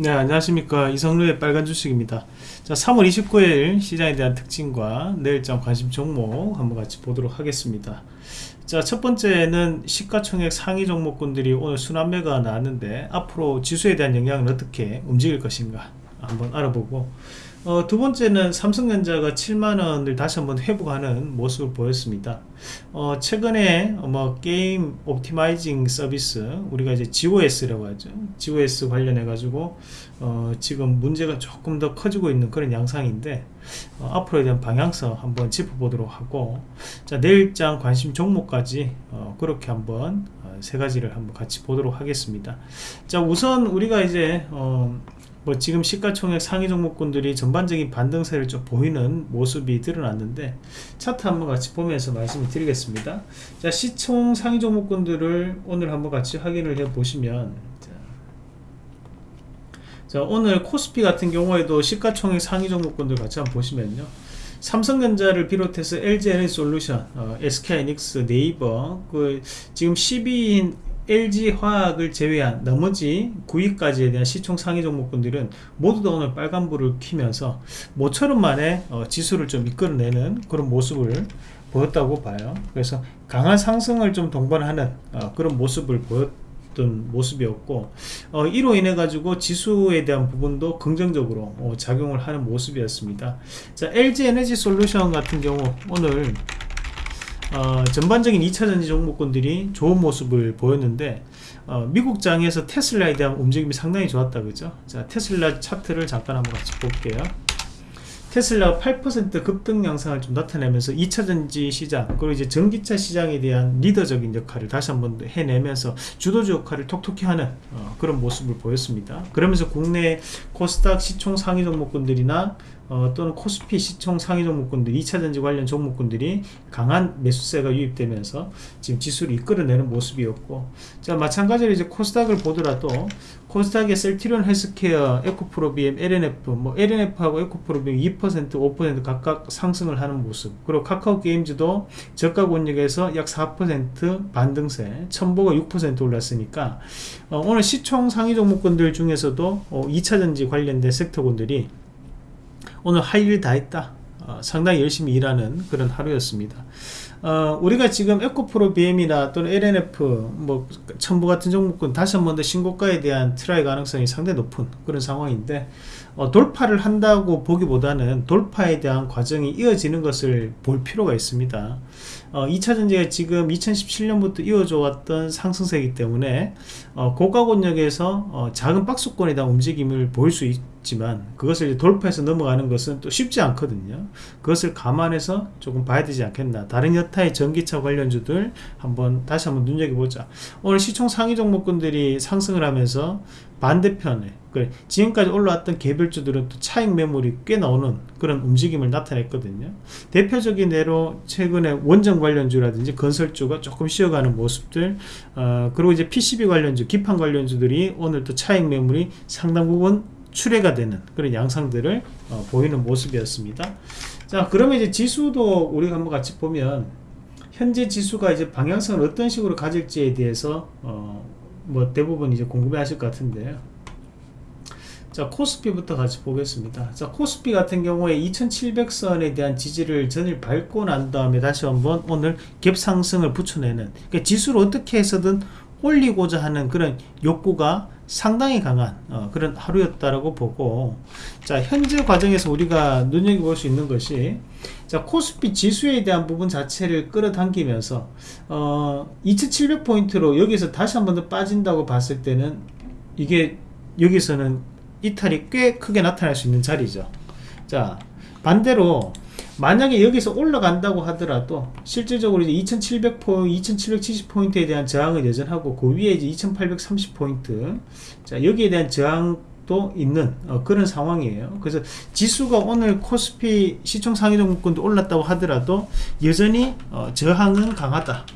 네 안녕하십니까. 이성루의 빨간 주식입니다. 자 3월 29일 시장에 대한 특징과 내일장 관심 종목 한번 같이 보도록 하겠습니다. 자 첫번째는 시가총액 상위 종목군들이 오늘 순환매가 나왔는데 앞으로 지수에 대한 영향을 어떻게 움직일 것인가 한번 알아보고 어, 두 번째는 삼성전자가 7만원을 다시 한번 회복하는 모습을 보였습니다. 어, 최근에 뭐 게임 옵티마이징 서비스 우리가 이제 GOS라고 하죠. GOS 관련해 가지고 어, 지금 문제가 조금 더 커지고 있는 그런 양상인데 어, 앞으로에 대한 방향성 한번 짚어보도록 하고 자 내일장 관심 종목까지 어, 그렇게 한번 어, 세 가지를 한번 같이 보도록 하겠습니다. 자 우선 우리가 이제 어, 뭐 지금 시가총액 상위 종목군들이 전반적인 반등세를 좀 보이는 모습이 드러났는데 차트 한번 같이 보면서 말씀을 드리겠습니다. 자 시총 상위 종목군들을 오늘 한번 같이 확인을 해 보시면 자, 자 오늘 코스피 같은 경우에도 시가총액 상위 종목군들 같이 한번 보시면요. 삼성전자를 비롯해서 LG에너지솔루션, 어, SK하이닉스, 네이버, 그 지금 10위인 LG화학을 제외한 나머지 9위까지에 대한 시총 상위 종목군들은 모두 다 오늘 빨간불을 켜면서 모처럼 만에 어, 지수를 좀 이끌어내는 그런 모습을 보였다고 봐요. 그래서 강한 상승을 좀 동반하는 어, 그런 모습을 보였던 모습이었고 어, 이로 인해 가지고 지수에 대한 부분도 긍정적으로 어, 작용을 하는 모습이었습니다. 자 LG 에너지 솔루션 같은 경우 오늘 어, 전반적인 2차전지 종목군들이 좋은 모습을 보였는데 어, 미국장에서 테슬라에 대한 움직임이 상당히 좋았다 그죠? 자 테슬라 차트를 잠깐 한번 같이 볼게요 테슬라가 8% 급등 양상을 좀 나타내면서 2차전지 시장 그리고 이제 전기차 시장에 대한 리더적인 역할을 다시 한번 해내면서 주도주 역할을 톡톡히 하는 어, 그런 모습을 보였습니다. 그러면서 국내 코스닥 시총 상위 종목군들이나 어, 또는 코스피 시총 상위 종목군들 2차전지 관련 종목군들이 강한 매수세가 유입되면서 지금 지수를 이끌어내는 모습이었고 자 마찬가지로 이제 코스닥을 보더라도 코스닥의 셀티론 헬스케어, 에코프로비엠, LNF 뭐 LNF하고 에코프로비엠 2% 5% 각각 상승을 하는 모습. 그리고 카카오 게임즈도 저가 권역에서 약 4% 반등세 첨보가 6% 올랐으니까 어, 오늘 시총 상위 종목군들 중에서도 어, 2차전지 관련된 섹터군들이 오늘 할 일 다 했다 어, 상당히 열심히 일하는 그런 하루였습니다. 어, 우리가 지금 에코프로 BM이나 또는 LNF 뭐 천보 같은 종목군 다시 한 번 더 신고가에 대한 try 가능성이 상당히 높은 그런 상황인데 어, 돌파를 한다고 보기보다는 돌파에 대한 과정이 이어지는 것을 볼 필요가 있습니다 어, 2차 전지가 지금 2017년부터 이어져 왔던 상승세이기 때문에 어, 고가 권역에서 어, 작은 박스권에 대한 움직임을 보일 수 있지만 그것을 돌파해서 넘어가는 것은 또 쉽지 않거든요. 그것을 감안해서 조금 봐야 되지 않겠나. 다른 여타의 전기차 관련주들 한번 다시 한번 눈여겨보자. 오늘 시총 상위 종목군들이 상승을 하면서 반대편에 그 지금까지 올라왔던 개별주들은 또 차익 매물이 꽤 나오는 그런 움직임을 나타냈거든요. 대표적인 예로 최근에 원전 관련주라든지 건설주가 조금 쉬어가는 모습들 어, 그리고 이제 PCB 관련주 기판 관련주들이 오늘 또 차익 매물이 상당 부분 출회가 되는 그런 양상들을 어, 보이는 모습이었습니다. 자 그러면 이제 지수도 우리가 한번 같이 보면 현재 지수가 이제 방향성을 어떤 식으로 가질지에 대해서 어, 뭐 대부분 이제 궁금해 하실 것 같은데요 자 코스피부터 같이 보겠습니다. 자 코스피 같은 경우에 2700선에 대한 지지를 전일 밟고 난 다음에 다시 한번 오늘 갭 상승을 붙여내는 그러니까 지수를 어떻게 해서든 올리고자 하는 그런 욕구가 상당히 강한 어, 그런 하루였다라고 보고 자 현재 과정에서 우리가 눈여겨볼 수 있는 것이 자 코스피 지수에 대한 부분 자체를 끌어당기면서 어, 2700포인트로 여기서 다시 한 번 더 빠진다고 봤을 때는 이게 여기서는 이탈이 꽤 크게 나타날 수 있는 자리죠. 자 반대로 만약에 여기서 올라간다고 하더라도 실질적으로 이제 2700포인트, 2770포인트에 대한 저항은 여전하고 그 위에 이제 2830포인트 자 여기에 대한 저항도 있는 어, 그런 상황이에요. 그래서 지수가 오늘 코스피 시총 상위 종목군도 올랐다고 하더라도 여전히 어, 저항은 강하다.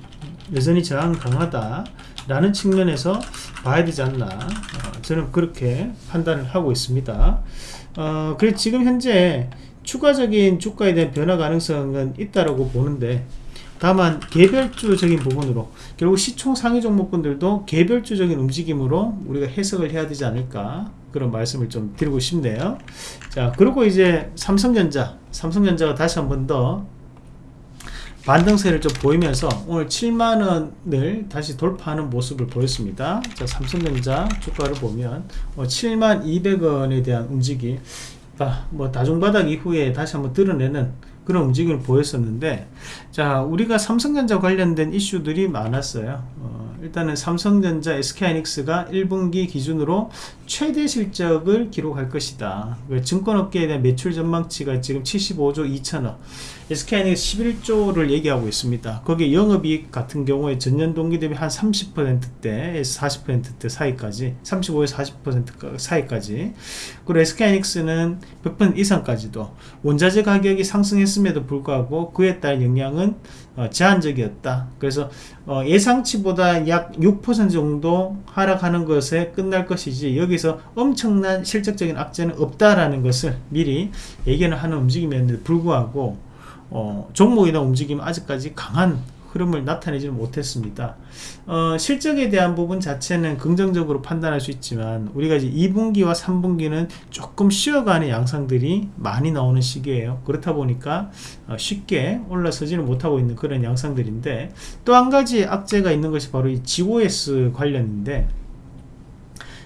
여전히 저항 강하다 라는 측면에서 봐야 되지 않나 어, 저는 그렇게 판단을 하고 있습니다. 어, 그래 지금 현재 추가적인 주가에 대한 변화 가능성은 있다라고 보는데 다만 개별주적인 부분으로 결국 시총 상위 종목군들도 개별주적인 움직임으로 우리가 해석을 해야 되지 않을까 그런 말씀을 좀 드리고 싶네요. 자 그리고 이제 삼성전자 삼성전자가 다시 한 번 더 반등세를 좀 보이면서 오늘 7만원을 다시 돌파하는 모습을 보였습니다. 자 삼성전자 주가를 보면 7만 200원에 대한 움직임. 아, 뭐 다중바닥 이후에 다시 한번 드러내는 그런 움직임을 보였었는데 자 우리가 삼성전자 관련된 이슈들이 많았어요. 어, 일단은 삼성전자 SK하이닉스가 1분기 기준으로 최대 실적을 기록할 것이다. 그 증권업계에 대한 매출 전망치가 지금 75조 2천억. SK하이닉스 11조를 얘기하고 있습니다. 거기에 영업이익 같은 경우에 전년 동기 대비 한 30%대에서 40%대 사이까지 35에서 40% 사이까지. 그리고 SK하이닉스는 100% 이상까지도 원자재 가격이 상승했음에도 불구하고 그에 따른 영향은 어, 제한적이었다. 그래서 어, 예상치보다 약 6% 정도 하락하는 것에 끝날 것이지 여기서 엄청난 실적적인 악재는 없다라는 것을 미리 예견을 하는 움직임이었는데 불구하고 어, 종목이나 움직임은 아직까지 강한 흐름을 나타내지는 못했습니다. 어, 실적에 대한 부분 자체는 긍정적으로 판단할 수 있지만 우리가 이제 2분기와 3분기는 조금 쉬어가는 양상들이 많이 나오는 시기예요. 그렇다 보니까 어, 쉽게 올라서지는 못하고 있는 그런 양상들인데 또 한 가지 악재가 있는 것이 바로 이 GOS 관련인데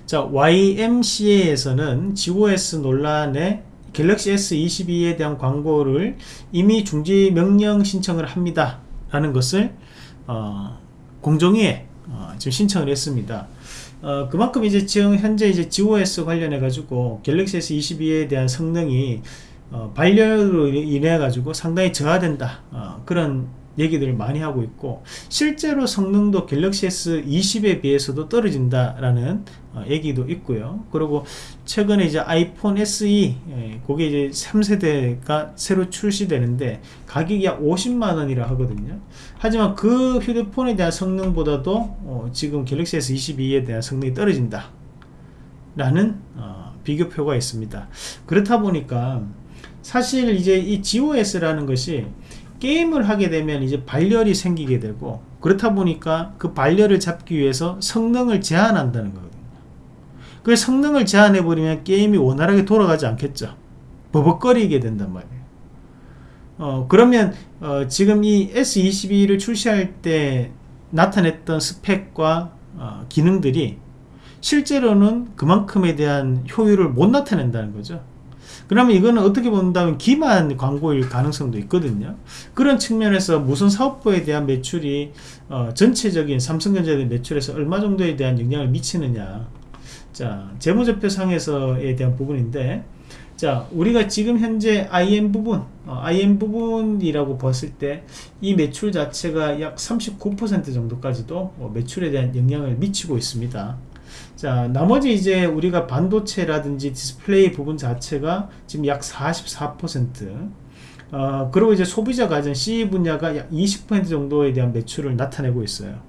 자 YMCA에서는 GOS 논란에 갤럭시 S22에 대한 광고를 이미 중지 명령 신청을 합니다. 라는 것을 어, 공정위에 어, 지금 신청을 했습니다. 어, 그만큼 이제 지금 현재 이제 GOS 관련해 가지고 갤럭시 S22에 대한 성능이 어, 발열로 인해 가지고 상당히 저하된다 어, 그런 얘기들을 많이 하고 있고 실제로 성능도 갤럭시 S20에 비해서도 떨어진다라는 어, 얘기도 있고요. 그리고 최근에 이제 아이폰 SE 예, 그게 이제 3세대가 새로 출시되는데 가격이 약 50만 원이라 하거든요. 하지만 그 휴대폰에 대한 성능보다도 어, 지금 갤럭시 S22에 대한 성능이 떨어진다. 라는 어, 비교표가 있습니다. 그렇다 보니까 사실 이제 이 GOS라는 것이 게임을 하게 되면 이제 발열이 생기게 되고 그렇다 보니까 그 발열을 잡기 위해서 성능을 제한한다는 거거든요. 그 성능을 제한해 버리면 게임이 원활하게 돌아가지 않겠죠. 버벅거리게 된단 말이에요. 어, 그러면 어, 지금 이 S22를 출시할 때 나타냈던 스펙과 어, 기능들이 실제로는 그만큼에 대한 효율을 못 나타낸다는 거죠. 그러면 이거는 어떻게 본다면 기만 광고일 가능성도 있거든요. 그런 측면에서 무슨 사업부에 대한 매출이 어, 전체적인 삼성전자의 매출에서 얼마 정도에 대한 영향을 미치느냐. 자, 재무제표상에서에 대한 부분인데, 자, 우리가 지금 현재 IM 부분, 어, IM 부분이라고 봤을 때 이 매출 자체가 약 39% 정도까지도 어, 매출에 대한 영향을 미치고 있습니다. 자 나머지 이제 우리가 반도체라든지 디스플레이 부분 자체가 지금 약 44% 어, 그리고 이제 소비자 가전 CE 분야가 약 20% 정도에 대한 매출을 나타내고 있어요.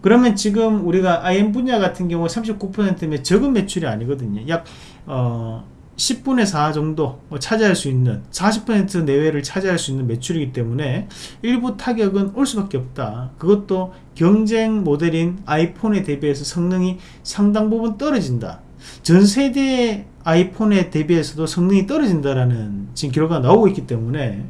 그러면 지금 우리가 IM 분야 같은 경우 39%면 적은 매출이 아니거든요. 약 어, 10분의 4 정도 뭐 차지할 수 있는 40% 내외를 차지할 수 있는 매출이기 때문에 일부 타격은 올 수밖에 없다. 그것도 경쟁 모델인 아이폰에 대비해서 성능이 상당 부분 떨어진다. 전 세대 아이폰에 대비해서도 성능이 떨어진다라는 지금 결과가 나오고 있기 때문에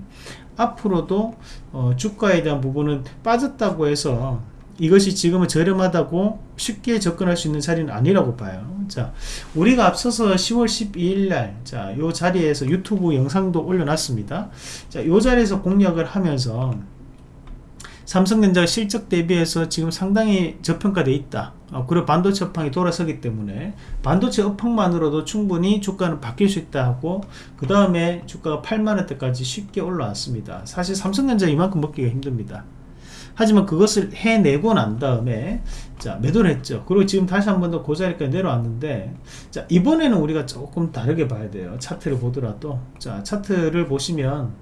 앞으로도 어, 주가에 대한 부분은 빠졌다고 해서 이것이 지금은 저렴하다고 쉽게 접근할 수 있는 자리는 아니라고 봐요. 자, 우리가 앞서서 10월 12일 날, 자, 요 자리에서 유튜브 영상도 올려놨습니다. 자, 요 자리에서 공략을 하면서 삼성전자 실적 대비해서 지금 상당히 저평가되어 있다. 어, 그리고 반도체 업황이 돌아서기 때문에 반도체 업황만으로도 충분히 주가는 바뀔 수 있다 하고 그 다음에 주가가 8만원대까지 쉽게 올라왔습니다. 사실 삼성전자 이만큼 먹기가 힘듭니다. 하지만 그것을 해내고 난 다음에 자 매도를 했죠. 그리고 지금 다시 한 번더그 자리까지 내려왔는데 자 이번에는 우리가 조금 다르게 봐야 돼요. 차트를 보더라도. 자 차트를 보시면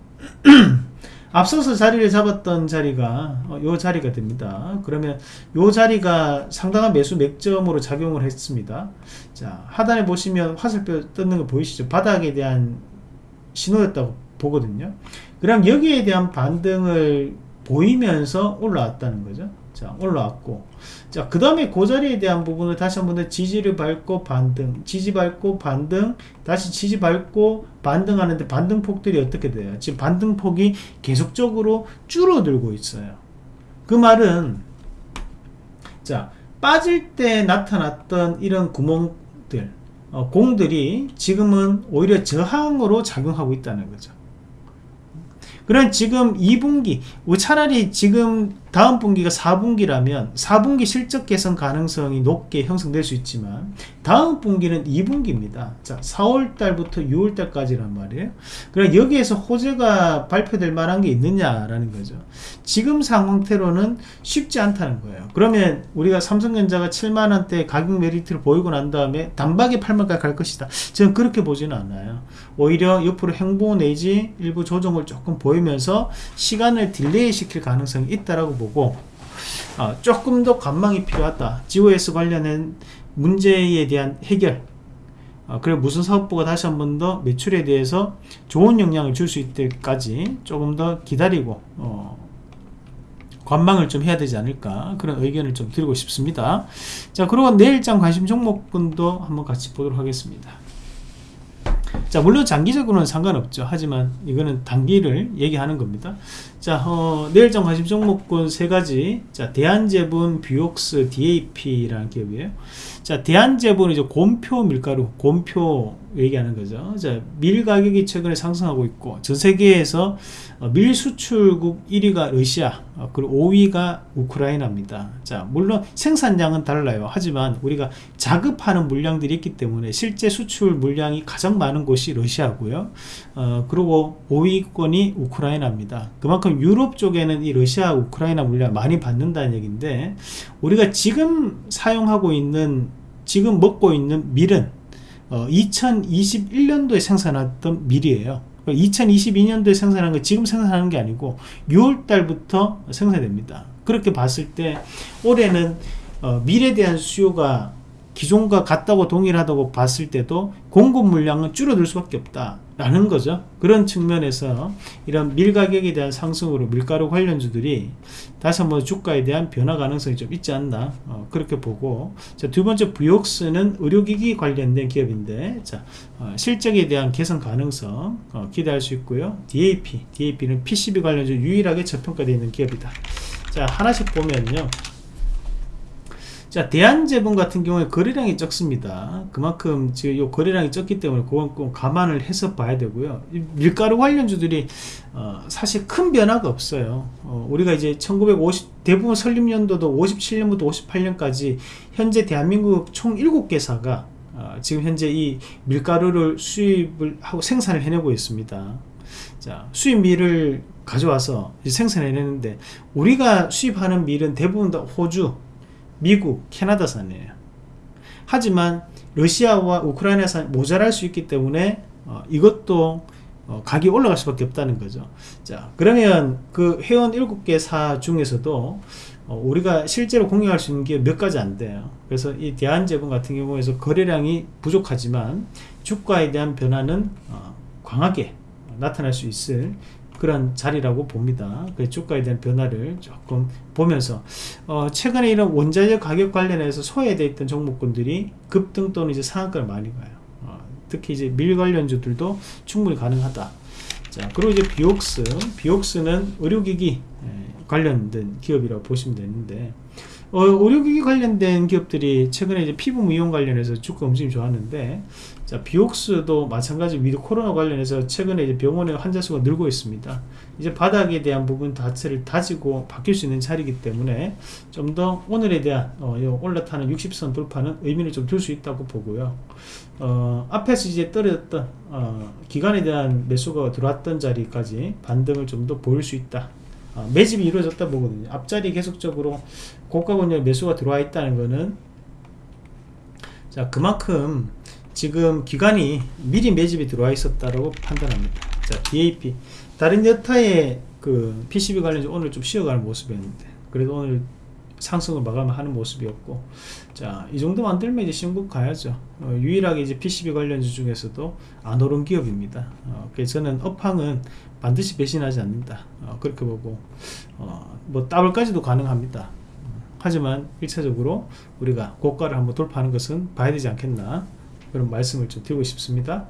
앞서서 자리를 잡았던 자리가 어, 요 자리가 됩니다. 그러면 요 자리가 상당한 매수 맥점으로 작용을 했습니다. 자 하단에 보시면 화살표 떴는 거 보이시죠? 바닥에 대한 신호였다고 보거든요. 그럼 여기에 대한 반등을 보이면서 올라왔다는 거죠. 자, 올라왔고. 자, 그 다음에 그 자리에 대한 부분을 다시 한 번 더 지지를 밟고 반등, 지지 밟고 반등, 다시 지지 밟고 반등하는데 반등폭들이 어떻게 돼요? 지금 반등폭이 계속적으로 줄어들고 있어요. 그 말은, 자, 빠질 때 나타났던 이런 구멍들, 어, 공들이 지금은 오히려 저항으로 작용하고 있다는 거죠. 그럼 지금 2분기 차라리 지금 다음 분기가 4분기라면 4분기 실적 개선 가능성이 높게 형성될 수 있지만 다음 분기는 2분기입니다. 자, 4월 달부터 6월 달까지란 말이에요. 그럼 여기에서 호재가 발표될 만한 게 있느냐라는 거죠. 지금 상황태로는 쉽지 않다는 거예요. 그러면 우리가 삼성전자가 7만 원대 가격 메리트를 보이고 난 다음에 단박에 8만까지 갈 것이다. 저는 그렇게 보지는 않아요. 오히려 옆으로 횡보 내지 일부 조정을 조금 보이면서 시간을 delay 시킬 가능성이 있다라고 보고 어, 조금 더 관망이 필요하다. GOS 관련된 문제에 대한 해결. 어, 그리고 무슨 사업부가 다시 한 번 더 매출에 대해서 좋은 영향을 줄 수 있을 때까지 조금 더 기다리고 어, 관망을 좀 해야 되지 않을까 그런 의견을 좀 드리고 싶습니다. 자 그리고 내일장 관심 종목군도 한번 같이 보도록 하겠습니다 자 물론 장기적으로는 상관없죠. 하지만 이거는 단기를 얘기하는 겁니다. 자 어, 내일장 관심 종목군 세 가지. 자 대한제분 뷰웍스 DAP라는 기업이에요. 자 대한제분은 이제 곰표 밀가루 곰표 얘기하는 거죠. 자 밀 가격이 최근에 상승하고 있고 전 세계에서 어, 밀 수출국 1위가 러시아 어, 그리고 5위가 우크라이나입니다. 자 물론 생산량은 달라요. 하지만 우리가 자급하는 물량들이 있기 때문에 실제 수출 물량이 가장 많은 곳이 러시아고요. 어, 그리고 5위권이 우크라이나입니다. 그만큼 유럽 쪽에는 이 러시아 우크라이나 물량 많이 받는다는 얘기인데 우리가 지금 사용하고 있는 지금 먹고 있는 밀은 어, 2021년도에 생산했던 밀이에요. 2022년도에 생산한 거 지금 생산하는 게 아니고 6월 달부터 생산됩니다. 그렇게 봤을 때 올해는 어, 밀에 대한 수요가 기존과 같다고 동일하다고 봤을 때도 공급 물량은 줄어들 수밖에 없다 라는 거죠. 그런 측면에서 이런 밀 가격에 대한 상승으로 밀가루 관련주들이 다시 한번 주가에 대한 변화 가능성이 좀 있지 않나 어, 그렇게 보고. 자, 두 번째 부역스는 의료기기 관련된 기업인데 자, 어, 실적에 대한 개선 가능성 어, 기대할 수 있고요. DAP DAP는 PCB 관련주 유일하게 저평가되어 있는 기업이다. 자 하나씩 보면요 자 대한제분 같은 경우에 거래량이 적습니다. 그만큼 지금 요 거래량이 적기 때문에 그건 꼭 감안을 해서 봐야 되고요. 밀가루 관련주들이 어, 사실 큰 변화가 없어요. 어, 우리가 이제 1950 대부분 설립연도도 57년부터 58년까지 현재 대한민국 총 7개사가 어, 지금 현재 이 밀가루를 수입을 하고 생산을 해내고 있습니다. 자 수입 밀을 가져와서 생산해내는데 우리가 수입하는 밀은 대부분 다 호주 미국, 캐나다산이에요. 하지만 러시아와 우크라이나산 모자랄 수 있기 때문에 어, 이것도 어, 가격이 올라갈 수밖에 없다는 거죠. 자, 그러면 그 회원 7개 사 중에서도 어, 우리가 실제로 공유할 수 있는 게 몇 가지 안 돼요. 그래서 이 대한제분 같은 경우에서 거래량이 부족하지만 주가에 대한 변화는 어, 강하게 나타날 수 있을 그런 자리라고 봅니다. 그 주가에 대한 변화를 조금 보면서 어, 최근에 이런 원자재 가격 관련해서 소외되어 있던 종목군들이 급등 또는 이제 상한가를 많이 가요. 어, 특히 이제 밀 관련주들도 충분히 가능하다. 자, 그리고 이제 뷰웍스, 뷰웍스는 의료기기 예, 관련된 기업이라고 보시면 되는데 어, 의료기기 관련된 기업들이 최근에 이제 피부 미용 관련해서 주가 움직임이 좋았는데 자, 뷰웍스도 마찬가지 위드 코로나 관련해서 최근에 이제 병원의 환자 수가 늘고 있습니다. 이제 바닥에 대한 부분 자체를 다지고 바뀔 수 있는 자리이기 때문에 좀 더 오늘에 대한 어, 올라타는 60선 돌파는 의미를 좀 둘 수 있다고 보고요. 어, 앞에서 이제 떨어졌던 어, 기간에 대한 매수가 들어왔던 자리까지 반등을 좀 더 보일 수 있다. 어, 매집이 이루어졌다 보거든요. 앞자리 계속적으로 고가 권역 매수가 들어와 있다는 거는 자 그만큼 지금 기간이 미리 매집이 들어와 있었다고 판단합니다. 자, DAP. 다른 여타의 그 PCB 관련주 오늘 좀 쉬어가는 모습이었는데, 그래도 오늘 상승을 마감하는 모습이었고 자 이 정도 만들면 이제 신국 가야죠. 어, 유일하게 이제 PCB 관련주 중에서도 안 오른 기업입니다. 어, 그래서 저는 업황은 반드시 배신하지 않는다. 어, 그렇게 보고 어, 뭐 더블까지도 가능합니다. 하지만 1차적으로 우리가 고가를 한번 돌파하는 것은 봐야 되지 않겠나 그런 말씀을 좀 드리고 싶습니다.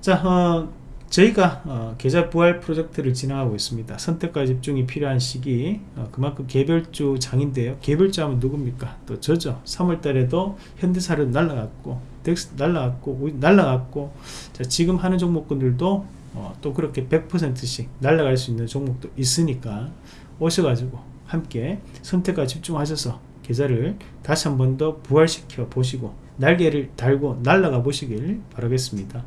자 어, 저희가 어, 계좌 부활 프로젝트를 진행하고 있습니다. 선택과 집중이 필요한 시기 어, 그만큼 개별주 장인데요. 개별주 하면 누굽니까? 또 저죠. 3월달에도 현대사료 날라갔고 덱스 날라갔고 날라갔고 자, 지금 하는 종목군들도 어, 또 그렇게 100%씩 날라갈 수 있는 종목도 있으니까 오셔가지고 함께 선택과 집중하셔서 계좌를 다시 한 번 더 부활시켜 보시고 날개를 달고 날아가 보시길 바라겠습니다.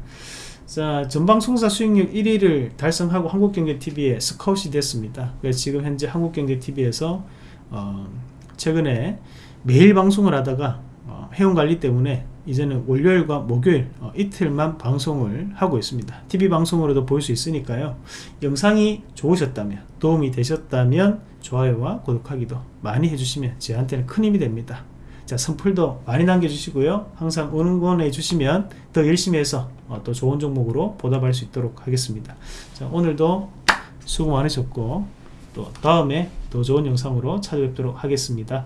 자, 전방송사 수익률 1위를 달성하고 한국경제TV에 스카웃이 됐습니다. 지금 현재 한국경제TV에서 어, 최근에 매일 방송을 하다가 어, 회원관리 때문에 이제는 월요일과 목요일 어, 이틀만 방송을 하고 있습니다. TV 방송으로도 볼 수 있으니까요. 영상이 좋으셨다면 도움이 되셨다면 좋아요와 구독하기도 많이 해주시면 저한테는 큰 힘이 됩니다. 자 선풀도 많이 남겨주시고요. 항상 응원해 주시면 더 열심히 해서 어, 또 좋은 종목으로 보답할 수 있도록 하겠습니다. 자 오늘도 수고 많으셨고 또 다음에 더 좋은 영상으로 찾아뵙도록 하겠습니다.